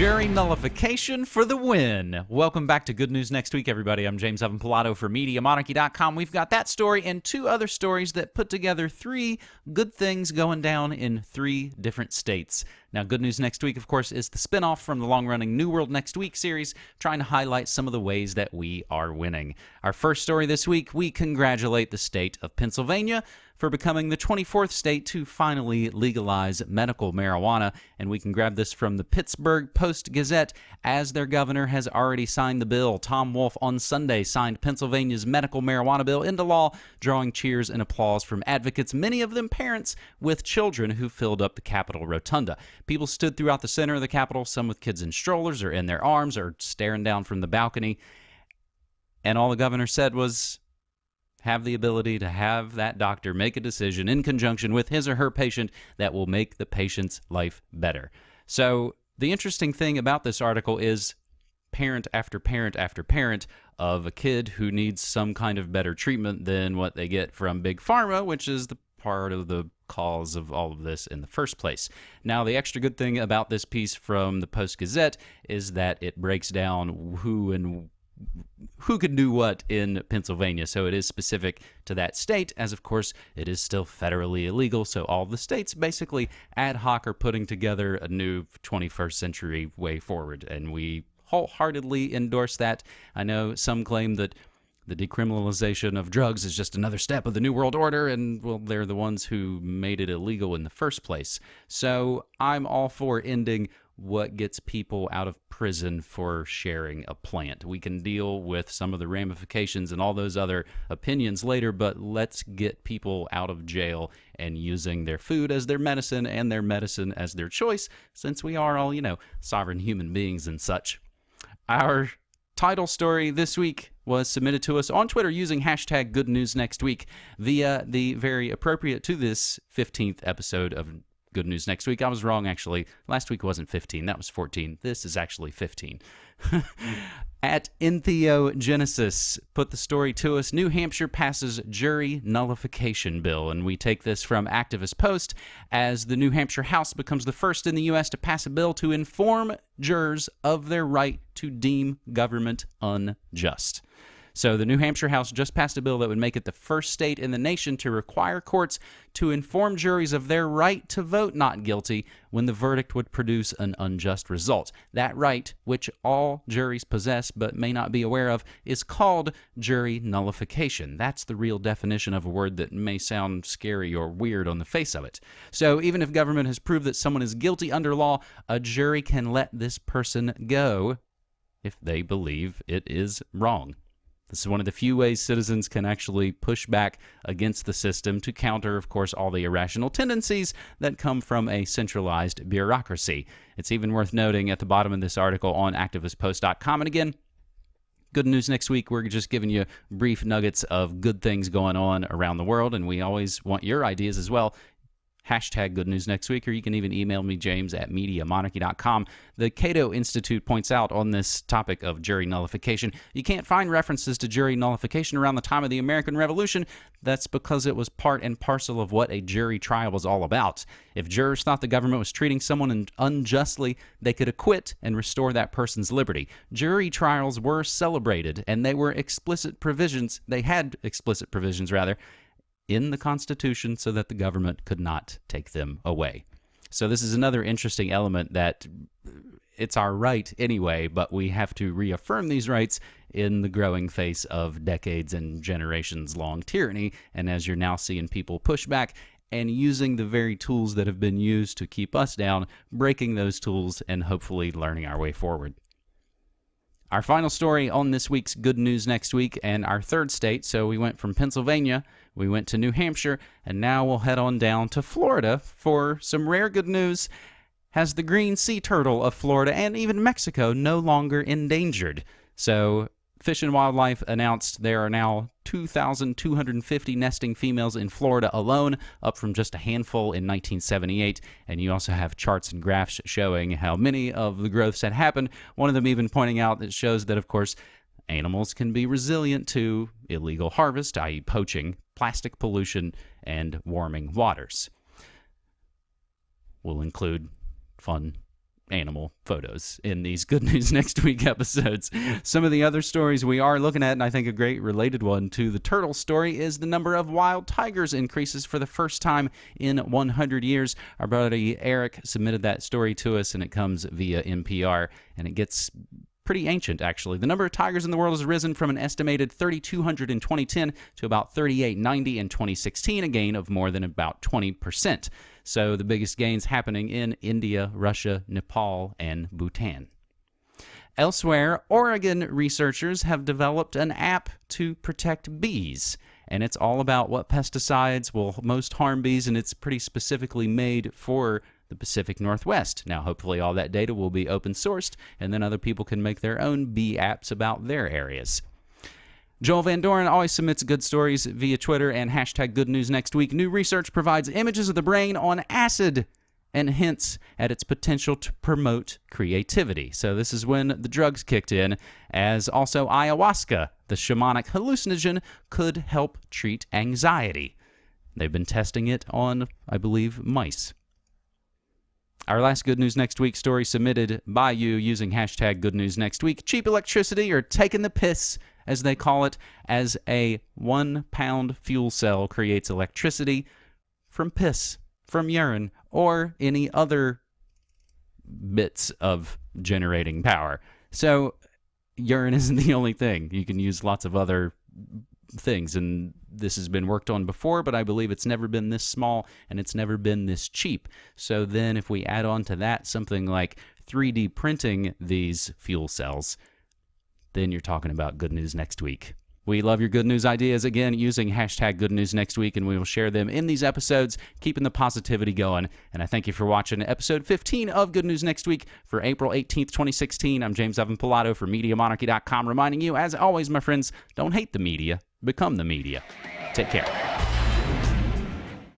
Jury nullification for the win. Welcome back to Good News Next Week, everybody. I'm James Evan Pilato for MediaMonarchy.com. We've got that story and two other stories that put together three good things going down in three different states. Now, Good News Next Week, of course, is the spinoff from the long running New World Next Week series, trying to highlight some of the ways that we are winning. Our first story this week, we congratulate the state of Pennsylvania for becoming the 24th state to finally legalize medical marijuana. And we can grab this from the Pittsburgh Post Gazette as their governor has already signed the bill. Tom Wolf on Sunday signed Pennsylvania's medical marijuana bill into law, drawing cheers and applause from advocates, many of them parents with children who filled up the Capitol rotunda. People stood throughout the center of the Capitol, some with kids in strollers or in their arms or staring down from the balcony. And all the governor said was, have the ability to have that doctor make a decision in conjunction with his or her patient that will make the patient's life better. So, the interesting thing about this article is parent after parent after parent of a kid who needs some kind of better treatment than what they get from Big Pharma, which is the part of the cause of all of this in the first place. Now, the extra good thing about this piece from the Post Gazette is that it breaks down who and who could do what in Pennsylvania. So it is specific to that state, as of course it is still federally illegal. So all the states basically ad hoc are putting together a new 21st century way forward. And we wholeheartedly endorse that. I know some claim that the decriminalization of drugs is just another step of the New World Order, and well, they're the ones who made it illegal in the first place. So I'm all for ending what gets people out of prison for sharing a plant. We can deal with some of the ramifications and all those other opinions later, but let's get people out of jail and using their food as their medicine and their medicine as their choice, since we are all, you know, sovereign human beings and such. Our title story this week was submitted to us on Twitter using hashtag Good News Next Week via the very appropriate to this 15th episode of good news next week. I was wrong, actually. Last week wasn't 15, that was 14. This is actually 15. At Entheogenesis, put the story to us. New Hampshire passes jury nullification bill, and we take this from Activist Post as the New Hampshire House becomes the first in the U.S. to pass a bill to inform jurors of their right to deem government unjust. So the New Hampshire House just passed a bill that would make it the first state in the nation to require courts to inform juries of their right to vote not guilty when the verdict would produce an unjust result. That right, which all juries possess but may not be aware of, is called jury nullification. That's the real definition of a word that may sound scary or weird on the face of it. So even if government has proved that someone is guilty under law, a jury can let this person go if they believe it is wrong. This is one of the few ways citizens can actually push back against the system to counter, of course, all the irrational tendencies that come from a centralized bureaucracy. It's even worth noting at the bottom of this article on activistpost.com. And again, good news next week. We're just giving you brief nuggets of good things going on around the world, and we always want your ideas as well hashtag good news next week, or you can even email me, James at MediaMonarchy.com. The Cato Institute points out on this topic of jury nullification, you can't find references to jury nullification around the time of the American Revolution. That's because it was part and parcel of what a jury trial was all about. If jurors thought the government was treating someone unjustly, they could acquit and restore that person's liberty. Jury trials were celebrated, and they were explicit provisions, they had explicit provisions, rather, in the Constitution so that the government could not take them away. So this is another interesting element that it's our right anyway, but we have to reaffirm these rights in the growing face of decades and generations long tyranny. And as you're now seeing people push back and using the very tools that have been used to keep us down, breaking those tools and hopefully learning our way forward. Our final story on this week's Good News Next Week and our third state. So we went from Pennsylvania, we went to New Hampshire, and now we'll head on down to Florida for some rare good news. Has the green sea turtle of Florida and even Mexico no longer endangered? So Fish and Wildlife announced there are now 2,250 nesting females in Florida alone, up from just a handful in 1978. And you also have charts and graphs showing how many of the growths had happened. One of them even pointing out that shows that, of course, animals can be resilient to illegal harvest, i.e., poaching, plastic pollution, and warming waters. We'll include fun animal photos in these Good News Next Week episodes. Some of the other stories we are looking at, and I think a great related one to the turtle story, is the number of wild tigers increases for the first time in 100 years. Our buddy Eric submitted that story to us, and it comes via NPR, and it gets pretty ancient, actually. The number of tigers in the world has risen from an estimated 3,200 in 2010 to about 3,890 in 2016, a gain of more than about 20%. So the biggest gains happening in India, Russia, Nepal, and Bhutan. Elsewhere, Oregon researchers have developed an app to protect bees. And it's all about what pesticides will most harm bees, and it's pretty specifically made for the Pacific Northwest. Now, hopefully, all that data will be open sourced, and then other people can make their own bee apps about their areas. Joel Van Doren always submits good stories via Twitter and hashtag good news next week. New research provides images of the brain on acid and hints at its potential to promote creativity. So, this is when the drugs kicked in, as also ayahuasca, the shamanic hallucinogen, could help treat anxiety. They've been testing it on, I believe, mice. Our last Good News Next Week story submitted by you using hashtag Good News Next Week. Cheap electricity or taking the piss, as they call it, as a one pound fuel cell creates electricity from piss, from urine, or any other bits of generating power. So, urine isn't the only thing. You can use lots of other things. And this has been worked on before, but I believe it's never been this small and it's never been this cheap. So then, if we add on to that something like 3D printing these fuel cells, then you're talking about good news next week. We love your good news ideas again using hashtag good news next week, and we will share them in these episodes, keeping the positivity going. And I thank you for watching episode 15 of Good News Next Week for April 18th, 2016. I'm James Evan Pilato for MediaMonarchy.com, reminding you, as always, my friends, don't hate the media, become the media. Take care.